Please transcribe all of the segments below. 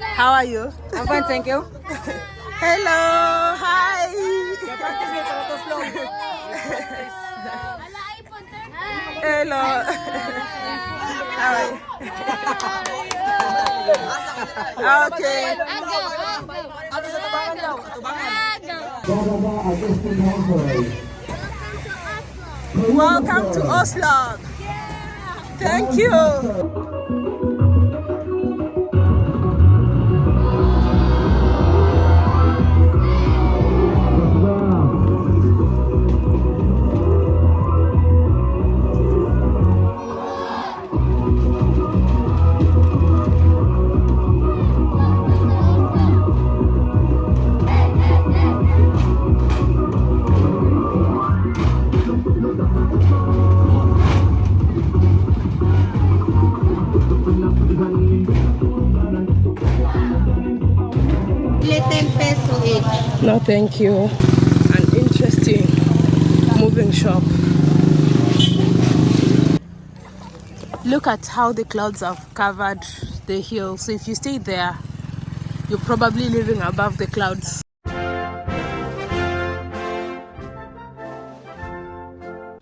How are you? I'm fine, thank you. Hello. Hi. Hello. How are you? Okay. Welcome to Oslob. Thank you. Thank you. An interesting moving shop. Look at how the clouds have covered the hill. So if you stay there, you're probably living above the clouds.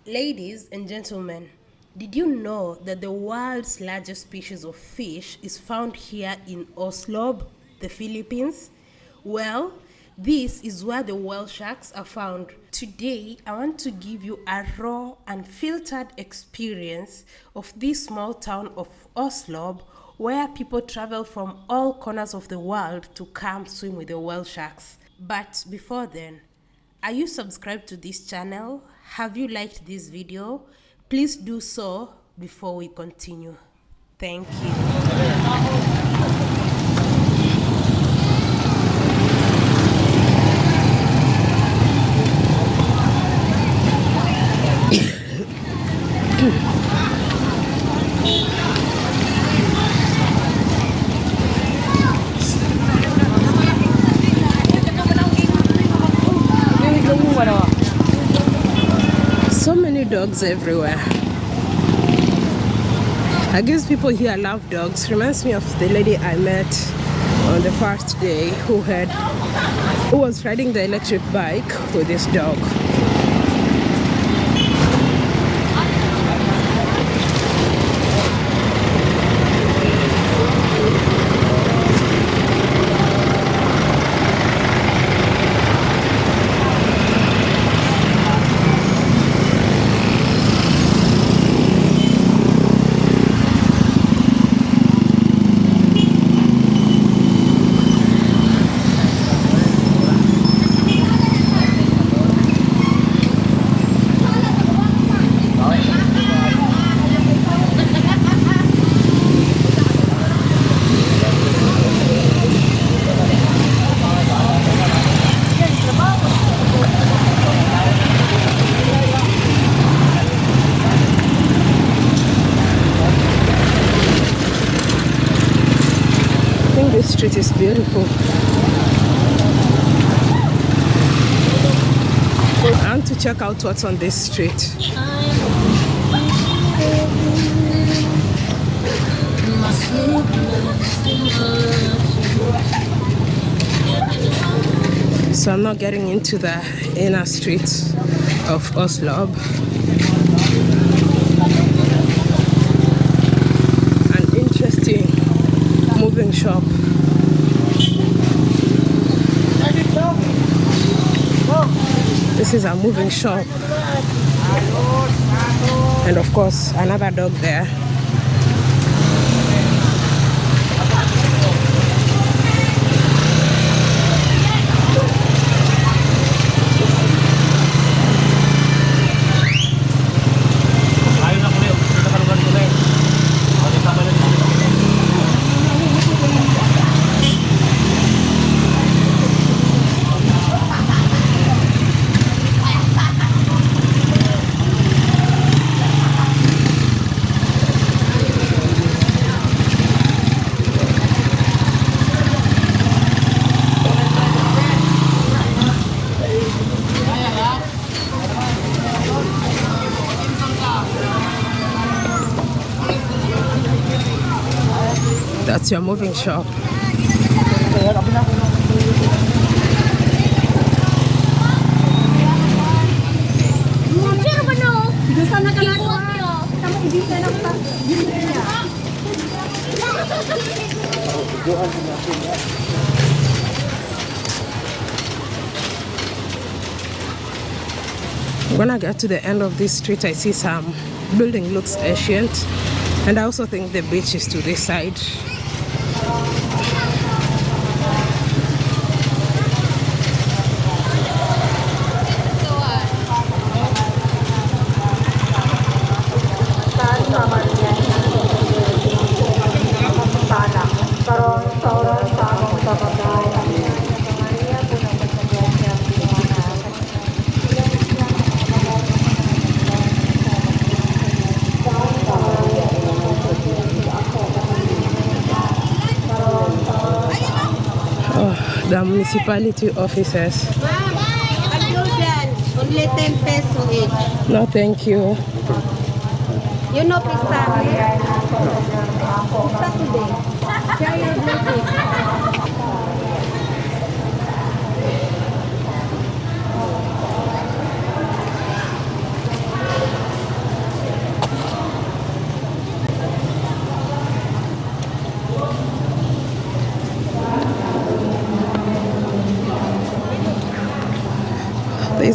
Ladies and gentlemen, did you know that the world's largest species of fish is found here in Oslob, the Philippines? Well, this is where the whale sharks are found. Today, I want to give you a raw and filtered experience of this small town of Oslob where people travel from all corners of the world to come swim with the whale sharks. But before then, are you subscribed to this channel? Have you liked this video? Please do so before we continue. Thank you. So many dogs everywhere. I guess people here love dogs. Reminds me of the lady I met on the first day who had who was riding the electric bike with this dog. I think this street is beautiful. I want to check out what's on this street. So I'm not getting into the inner streets of Oslob. An interesting moving shop. This is a moving shop. And of course, another dog there. That's your moving shop. when I get to the end of this street, I see some building looks ancient, and I also think the beach is to this side. Municipality officers. Only 10 peso each. No, thank you. You know pista? Pista today. Your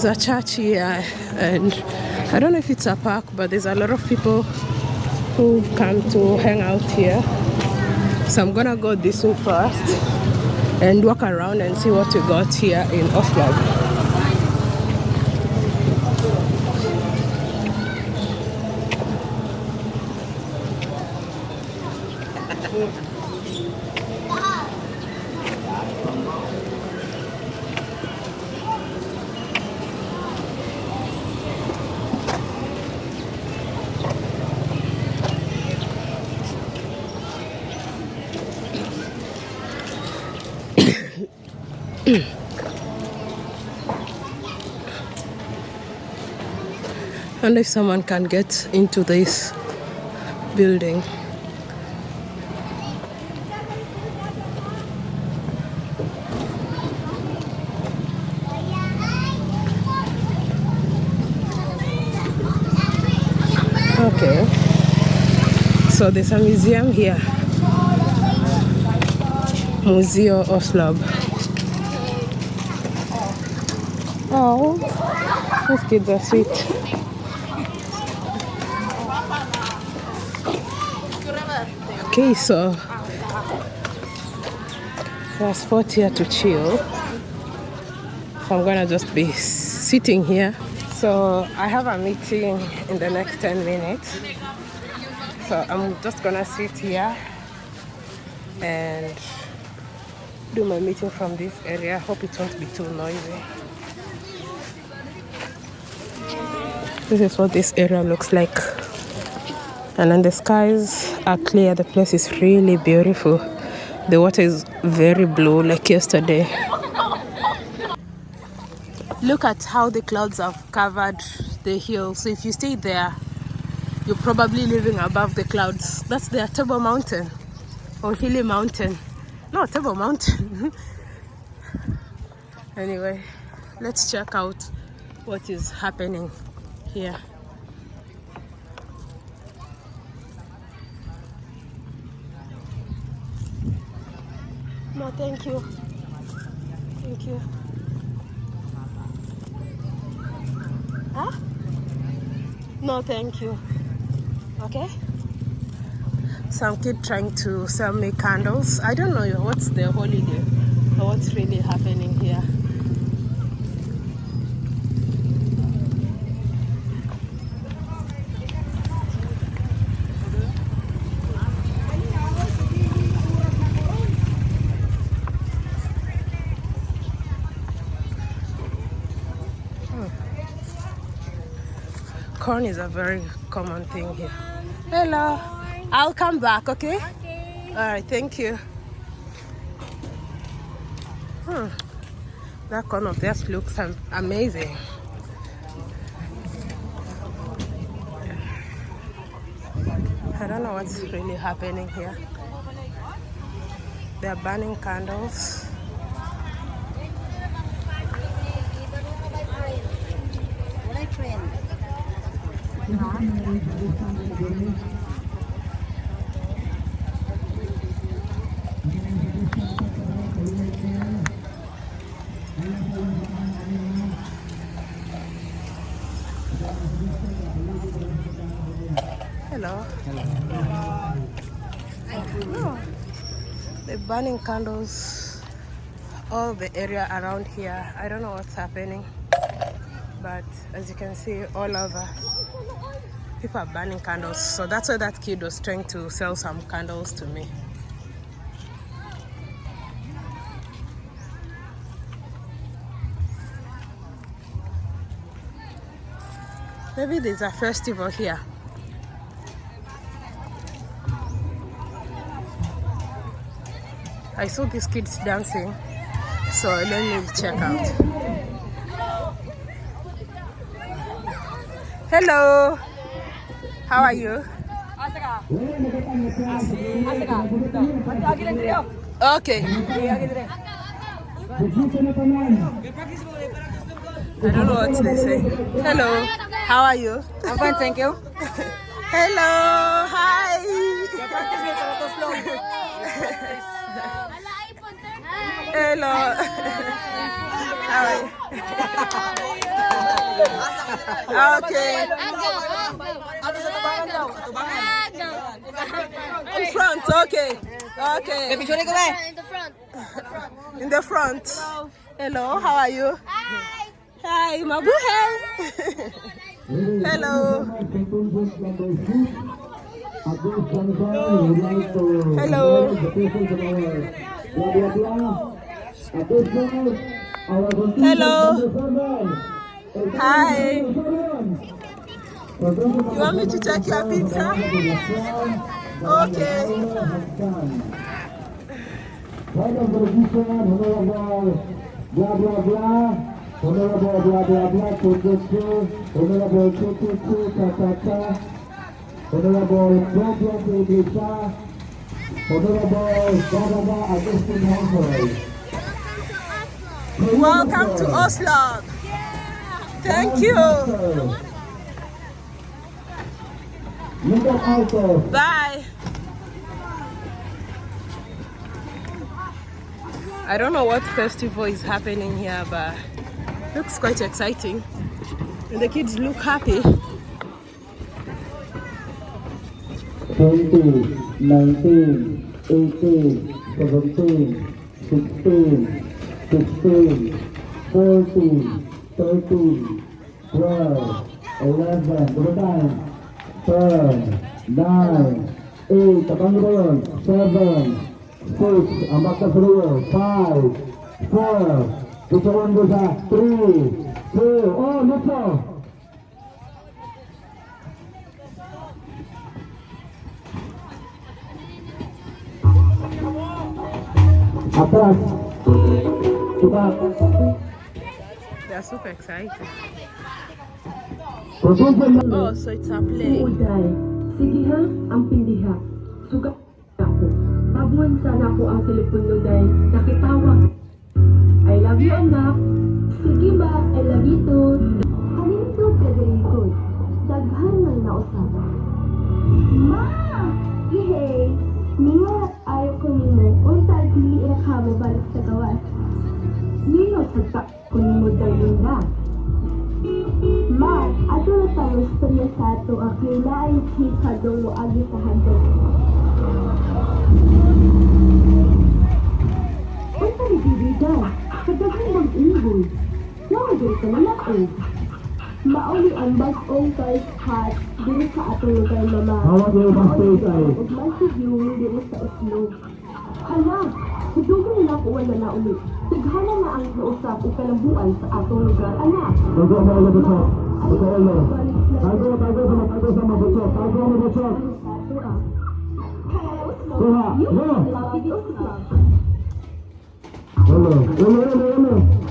There's a church here, and I don't know if it's a park, but there's a lot of people who come to hang out here. So I'm gonna go this way first and walk around and see what we got here in Oslob. And if someone can get into this building. Okay. So there's a museum here. Museo Oslob. Oh, these kids are sweet. Okay, so there's spot here to chill. So I'm gonna just be sitting here. So I have a meeting in the next 10 minutes. So I'm just gonna sit here and do my meeting from this area. Hope it won't be too noisy. This is what this area looks like. And then the skies are clear. The place is really beautiful. The water is very blue like yesterday. Look at how the clouds have covered the hill. So if you stay there, you're probably living above the clouds. That's the Table Mountain or Hilly Mountain. No, Table Mountain. anyway, let's check out what is happening here. No, thank you. Thank you. Huh? No, thank you. Okay? Some kid trying to sell me candles. I don't know what's the holiday or what's really happening here. Corn is a very common thing here. Hello. I'll come back, okay? Okay. All right, thank you. Hmm. That corn of theirs looks amazing. I don't know what's really happening here. They're burning candles. Hello. Oh, they're burning candles all the area around here. I don't know what's happening, but as you can see, all over people are burning candles. So that's why that kid was trying to sell some candles to me. Maybe there's a festival here. I saw these kids dancing, so let me check out. Hello, how are you? Okay. I don't know what they say. Hello, how are you? I'm fine, thank you. Hello, hi. Hello. How are you? Okay. In front, okay. Okay. Picture ko ba? In the front. In the front. Hello, how are you? Hi, Hi, Mabuhay. Hello. Hello. Hello. Hello. Hi. You want me to take your picture? Okay. Blah blah blah. Honorable blah blah blah. Honorable Honorable cha cha. Honorable Problem English. Honorable Baba Augustine Humphrey. Welcome to Oslob. Thank you. Bye. I don't know what festival is happening here, but looks quite exciting. And the kids look happy. 20, 19, 18, 17, 16, 16, 14, 13, 12, 11, ten, nine, eight, seven, six, five, four, three, two, oh, They are super excited. Oh, so it's a play. Uday. Sige ha, ang pindiha. Sugat ako. Tabuan sana ko ang telepono day. Nakitawag. I love you, anak. Sige ba, I love you too. Kanito ka ko. Daghan ng nausap. Ma! Ihey! Minga, ayaw ko nimo. Tayo pili ka mo balik sa gawas. Nino, sagta ko nimo dahil na. Ma, ato na tayo istorya sa ato ang kailaay chika dong agi sa handog. Tayo bibigan. Kadagang mag-ingoy. Nawagay ka na ako. Mauli ang bag-ong first hat dito sa atong lugar mama. Hawak yung ibang space ay. Ug masig yung dito sa Oslo. Si Dugong na po ay nanauli. Tighana na ang nausap o kalambuan sa atong lugar, anak. Tago ang mga bato. Tago ang mga. Tago, tago, sama, tago, sama, bato. Tago ang mga bato. Tuha, no. Hello, hello, hello, hello.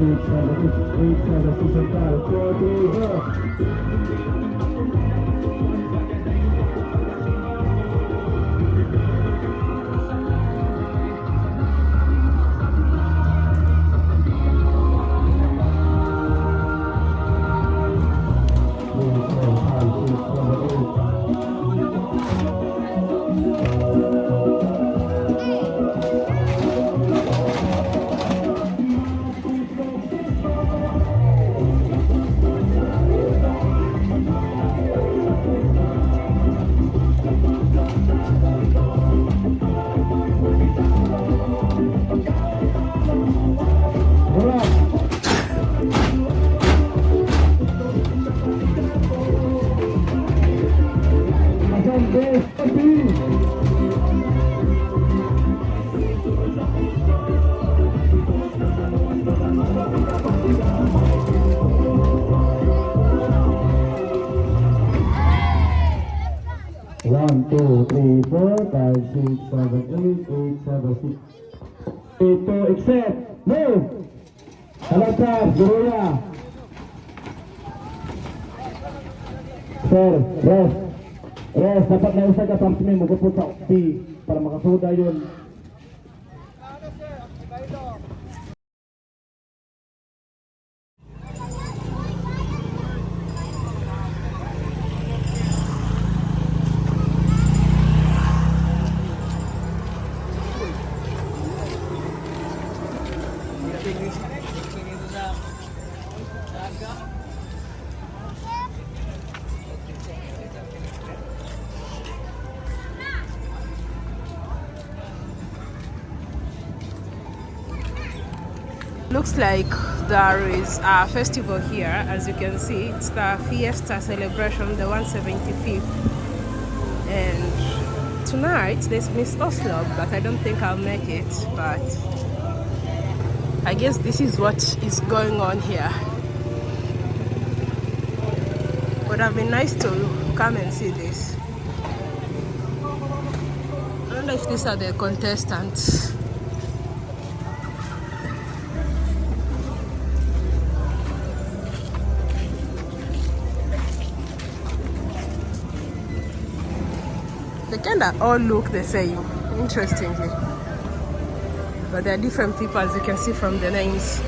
Five, six, seven, eight, eight, seven, 87886. Ito, except, no! Alatas, Guruya. Sir, rest. Rest, dapat na isa ka, Samsumi, magupot sa para makasuda yun. Looks like there is a festival here, as you can see. It's the Fiesta celebration, the 175th. And tonight there's Miss Oslob, but I don't think I'll make it. But I guess this is what is going on here. Would have been nice to come and see this. I don't know if these are the contestants. They kind of all look the same, interestingly. But they're different people, as you can see from the names.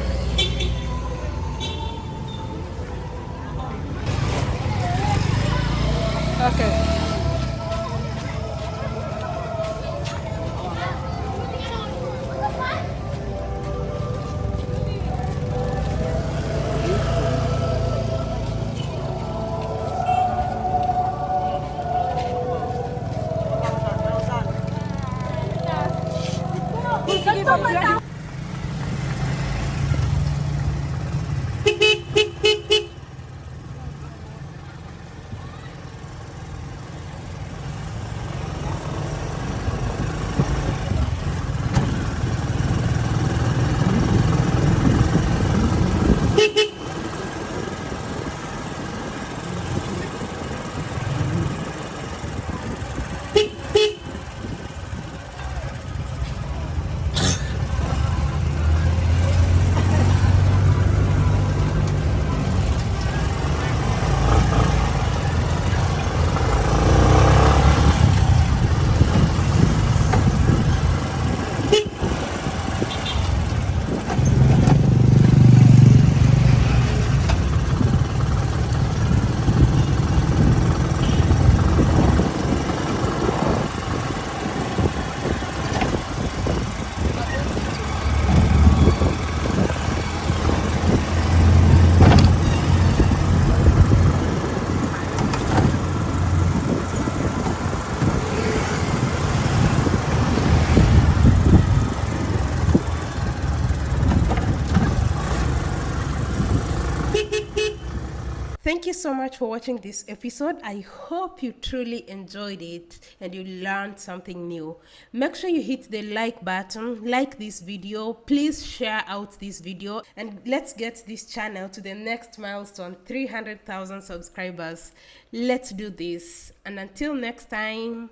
Thank you so much for watching this episode. I hope you truly enjoyed it and you learned something new. Make sure you hit the like button, like this video, please share out this video, and let's get this channel to the next milestone 300,000 subscribers. Let's do this. And until next time,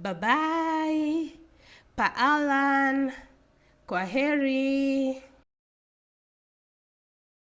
bye bye. Paalan. Kwaheri.